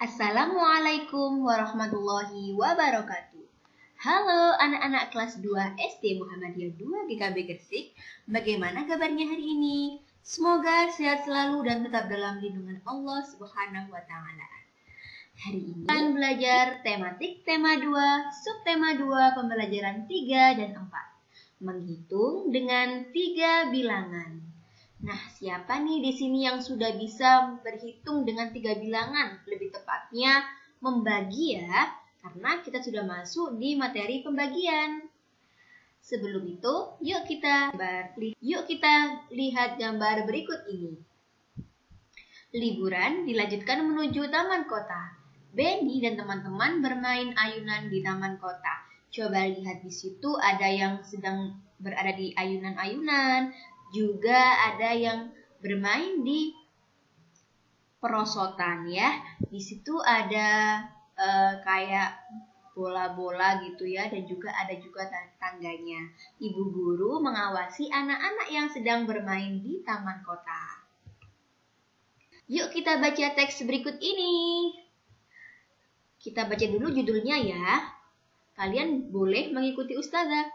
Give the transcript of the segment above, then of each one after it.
Assalamualaikum warahmatullahi wabarakatuh. Halo anak-anak kelas 2 SD Muhammadiyah 2 GKB Gresik. Bagaimana kabarnya hari ini? Semoga sehat selalu dan tetap dalam lindungan Allah Subhanahu wa taala. Hari ini akan belajar tematik tema 2, subtema 2, pembelajaran 3 dan 4. Menghitung dengan tiga bilangan. Nah, siapa nih di sini yang sudah bisa berhitung dengan tiga bilangan? Lebih tepatnya membagi ya, karena kita sudah masuk di materi pembagian. Sebelum itu, yuk kita yuk kita lihat gambar berikut ini. Liburan dilanjutkan menuju taman kota. Benny dan teman-teman bermain ayunan di taman kota. Coba lihat di situ ada yang sedang berada di ayunan-ayunan, juga ada yang bermain di perosotan ya. Di situ ada uh, kayak bola-bola gitu ya dan juga ada juga tangganya. Ibu guru mengawasi anak-anak yang sedang bermain di taman kota. Yuk kita baca teks berikut ini. Kita baca dulu judulnya ya. Kalian boleh mengikuti ustazah.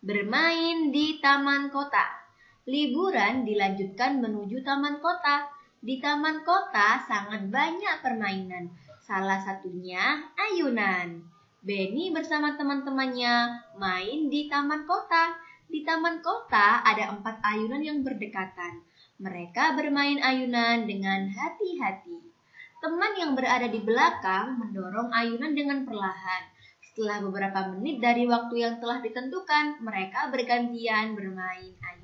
Bermain di taman kota. Liburan dilanjutkan menuju taman kota. Di taman kota sangat banyak permainan. Salah satunya ayunan. Benny bersama teman-temannya main di taman kota. Di taman kota ada empat ayunan yang berdekatan. Mereka bermain ayunan dengan hati-hati. Teman yang berada di belakang mendorong ayunan dengan perlahan. Setelah beberapa menit dari waktu yang telah ditentukan, mereka bergantian bermain ayunan.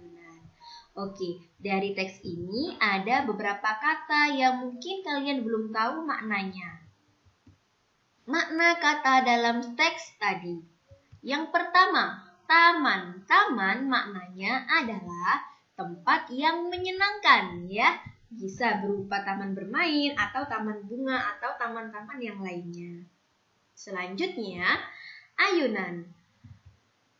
Oke, dari teks ini ada beberapa kata yang mungkin kalian belum tahu maknanya. Makna kata dalam teks tadi. Yang pertama, taman. Taman maknanya adalah tempat yang menyenangkan ya. Bisa berupa taman bermain atau taman bunga atau taman-taman yang lainnya. Selanjutnya, ayunan.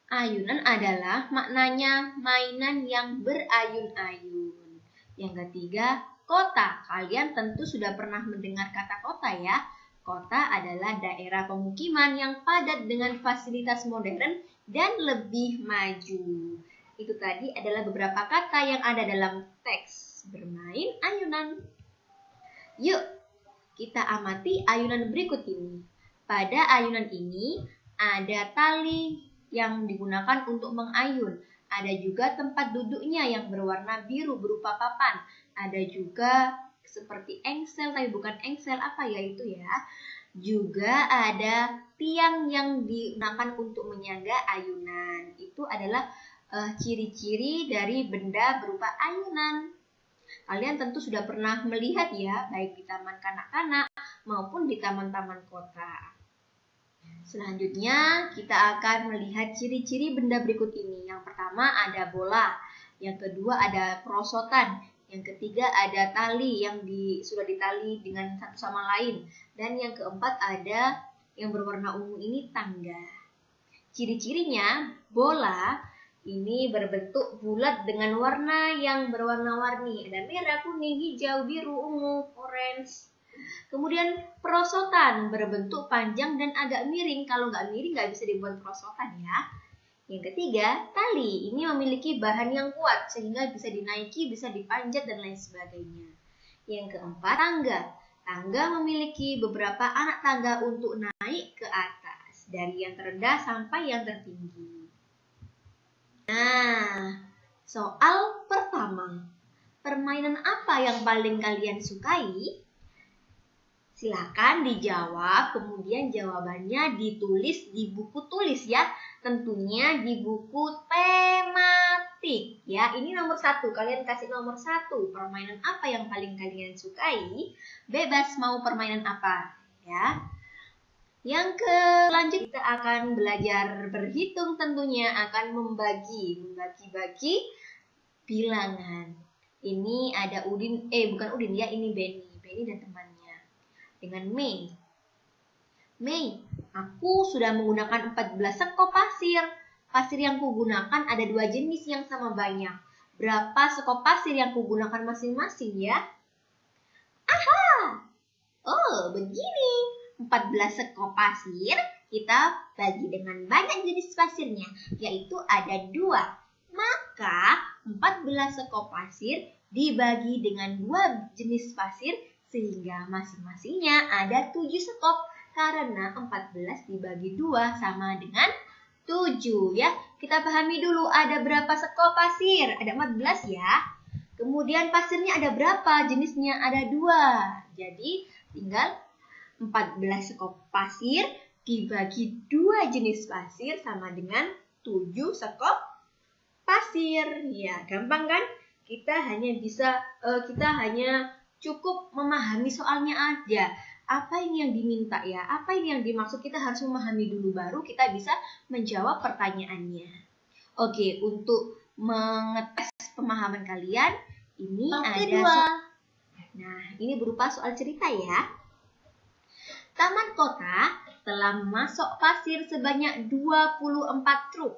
Ayunan adalah maknanya mainan yang berayun-ayun. Yang ketiga, kota. Kalian tentu sudah pernah mendengar kata kota ya. Kota adalah daerah pemukiman yang padat dengan fasilitas modern dan lebih maju. Itu tadi adalah beberapa kata yang ada dalam teks bermain ayunan. Yuk, kita amati ayunan berikut ini. Pada ayunan ini ada tali yang digunakan untuk mengayun. Ada juga tempat duduknya yang berwarna biru berupa papan. Ada juga seperti engsel, tapi bukan engsel apa ya itu ya. Juga ada tiang yang digunakan untuk menyangga ayunan. Itu adalah eh, ciri-ciri uh, dari benda berupa ayunan. Kalian tentu sudah pernah melihat ya, baik di taman kanak-kanak maupun di taman-taman kota. Selanjutnya, kita akan melihat ciri-ciri benda berikut ini. Yang pertama ada bola, yang kedua ada perosotan, yang ketiga ada tali yang di, sudah ditali dengan satu sama lain, dan yang keempat ada yang berwarna ungu ini tangga. Ciri-cirinya, bola ini berbentuk bulat dengan warna yang berwarna-warni. Ada merah, kuning, hijau, biru, ungu, orange, Kemudian perosotan berbentuk panjang dan agak miring. Kalau nggak miring nggak bisa dibuat perosotan ya. Yang ketiga, tali. Ini memiliki bahan yang kuat sehingga bisa dinaiki, bisa dipanjat dan lain sebagainya. Yang keempat, tangga. Tangga memiliki beberapa anak tangga untuk naik ke atas, dari yang terendah sampai yang tertinggi. Nah, soal pertama. Permainan apa yang paling kalian sukai? Silahkan dijawab, kemudian jawabannya ditulis di buku tulis ya. Tentunya di buku tematik ya. Ini nomor satu, kalian kasih nomor satu. Permainan apa yang paling kalian sukai? Bebas mau permainan apa ya. Yang ke lanjut kita akan belajar berhitung tentunya akan membagi, membagi-bagi bilangan. Ini ada Udin, eh bukan Udin ya, ini Benny. Benny dan temannya dengan Mei. Mei, aku sudah menggunakan 14 sekop pasir. Pasir yang kugunakan ada dua jenis yang sama banyak. Berapa sekop pasir yang kugunakan masing-masing ya? Aha! Oh, begini. 14 sekop pasir kita bagi dengan banyak jenis pasirnya, yaitu ada dua. Maka 14 sekop pasir dibagi dengan dua jenis pasir sehingga masing-masingnya ada 7 sekop karena 14 dibagi dua sama dengan 7 ya. Kita pahami dulu ada berapa sekop pasir? Ada 14 ya. Kemudian pasirnya ada berapa? Jenisnya ada dua. Jadi tinggal 14 sekop pasir dibagi dua jenis pasir sama dengan 7 sekop pasir. Ya, gampang kan? Kita hanya bisa uh, kita hanya cukup memahami soalnya aja. Apa ini yang diminta ya? Apa ini yang dimaksud? Kita harus memahami dulu baru kita bisa menjawab pertanyaannya. Oke, untuk mengetes pemahaman kalian, ini Oke, ada dua. Nah, ini berupa soal cerita ya. Taman kota telah memasok pasir sebanyak 24 truk.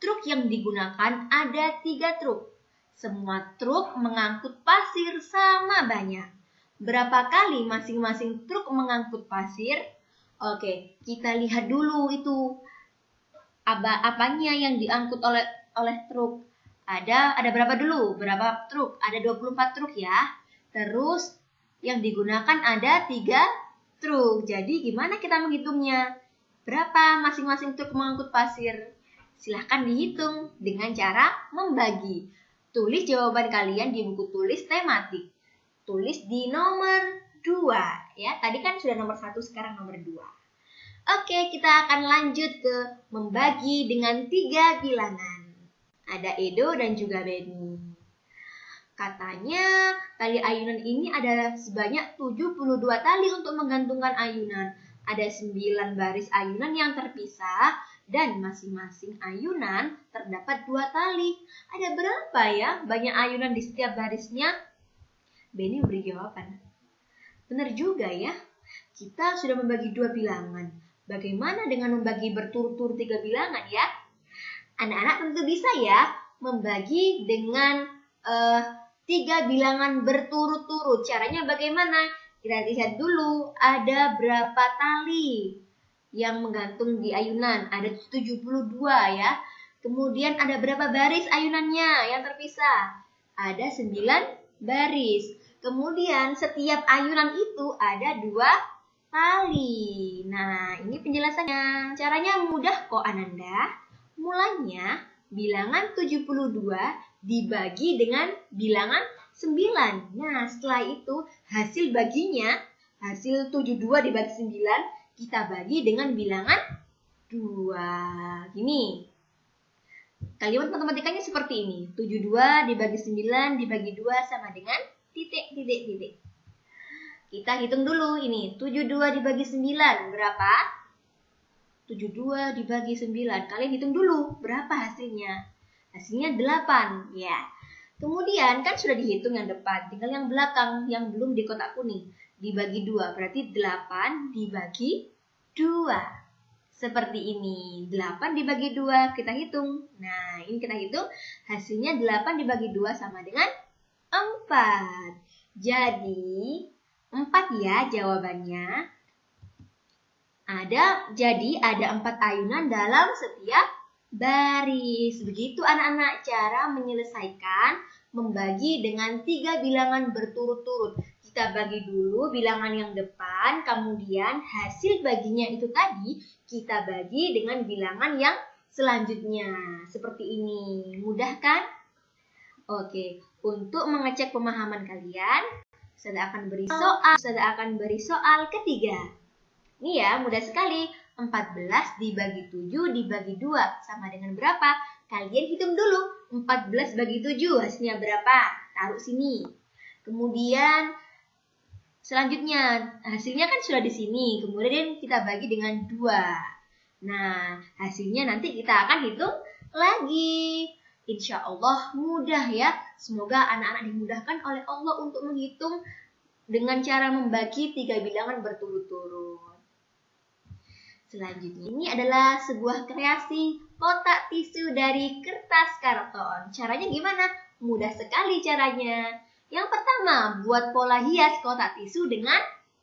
Truk yang digunakan ada tiga truk. Semua truk mengangkut pasir sama banyak. Berapa kali masing-masing truk mengangkut pasir? Oke, kita lihat dulu itu apa apanya yang diangkut oleh oleh truk. Ada ada berapa dulu? Berapa truk? Ada 24 truk ya. Terus yang digunakan ada tiga truk. Jadi gimana kita menghitungnya? Berapa masing-masing truk mengangkut pasir? Silahkan dihitung dengan cara membagi. Tulis jawaban kalian di buku tulis tematik. Tulis di nomor 2 ya. Tadi kan sudah nomor 1, sekarang nomor 2. Oke, kita akan lanjut ke membagi dengan tiga bilangan. Ada Edo dan juga Benny. Katanya tali ayunan ini ada sebanyak 72 tali untuk menggantungkan ayunan. Ada 9 baris ayunan yang terpisah dan masing-masing ayunan terdapat dua tali. Ada berapa ya banyak ayunan di setiap barisnya? Benny beri jawaban. Benar juga ya, kita sudah membagi dua bilangan. Bagaimana dengan membagi berturut-turut tiga bilangan ya? Anak-anak tentu bisa ya membagi dengan uh, tiga bilangan berturut-turut. Caranya bagaimana? Kita lihat dulu ada berapa tali yang menggantung di ayunan. Ada 72 ya. Kemudian ada berapa baris ayunannya yang terpisah? Ada 9 baris. Kemudian setiap ayunan itu ada dua tali. Nah, ini penjelasannya. Caranya mudah kok Ananda. Mulanya bilangan 72 dibagi dengan bilangan 9. Nah, setelah itu hasil baginya, hasil 72 dibagi 9 kita bagi dengan bilangan 2. Gini. Kalimat matematikanya seperti ini. 72 dibagi 9 dibagi 2 sama dengan titik, titik, titik. Kita hitung dulu ini. 72 dibagi 9 berapa? 72 dibagi 9. Kalian hitung dulu berapa hasilnya. Hasilnya 8. Ya. Kemudian kan sudah dihitung yang depan. Tinggal yang belakang yang belum di kotak kuning dibagi dua. Berarti 8 dibagi 2 seperti ini. 8 dibagi 2 kita hitung. Nah ini kita hitung. Hasilnya 8 dibagi 2 sama dengan 4 jadi 4 ya jawabannya. Ada jadi ada 4 ayunan dalam setiap baris. Begitu anak-anak cara menyelesaikan membagi dengan tiga bilangan berturut-turut kita bagi dulu bilangan yang depan, kemudian hasil baginya itu tadi kita bagi dengan bilangan yang selanjutnya. Seperti ini. Mudah kan? Oke, untuk mengecek pemahaman kalian, saya akan beri soal, saya akan beri soal ketiga. Ini ya, mudah sekali. 14 dibagi 7 dibagi 2 sama dengan berapa? Kalian hitung dulu. 14 bagi 7 hasilnya berapa? Taruh sini. Kemudian Selanjutnya, hasilnya kan sudah di sini. Kemudian kita bagi dengan dua. Nah, hasilnya nanti kita akan hitung lagi. Insya Allah mudah ya. Semoga anak-anak dimudahkan oleh Allah untuk menghitung dengan cara membagi tiga bilangan berturut-turut. Selanjutnya, ini adalah sebuah kreasi kotak tisu dari kertas karton. Caranya gimana? Mudah sekali caranya. Yang pertama, buat pola hias kotak tisu dengan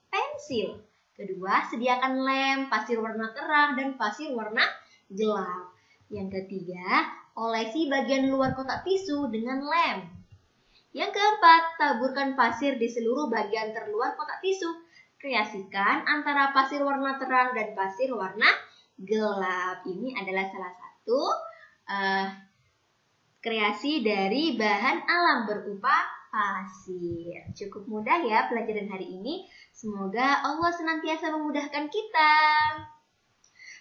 pensil. Kedua, sediakan lem, pasir warna terang, dan pasir warna gelap. Yang ketiga, olesi bagian luar kotak tisu dengan lem. Yang keempat, taburkan pasir di seluruh bagian terluar kotak tisu. Kreasikan antara pasir warna terang dan pasir warna gelap. Ini adalah salah satu uh, kreasi dari bahan alam berupa pasir. Cukup mudah ya pelajaran hari ini. Semoga Allah senantiasa memudahkan kita.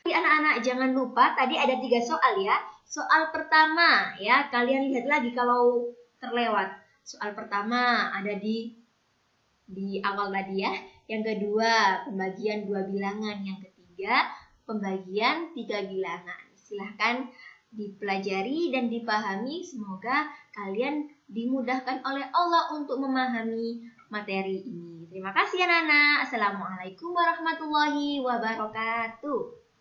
Anak-anak jangan lupa tadi ada tiga soal ya. Soal pertama ya kalian lihat lagi kalau terlewat. Soal pertama ada di di awal tadi ya. Yang kedua pembagian dua bilangan. Yang ketiga pembagian tiga bilangan. Silahkan dipelajari dan dipahami. Semoga kalian dimudahkan oleh Allah untuk memahami materi ini. Terima kasih anak-anak. Assalamualaikum warahmatullahi wabarakatuh.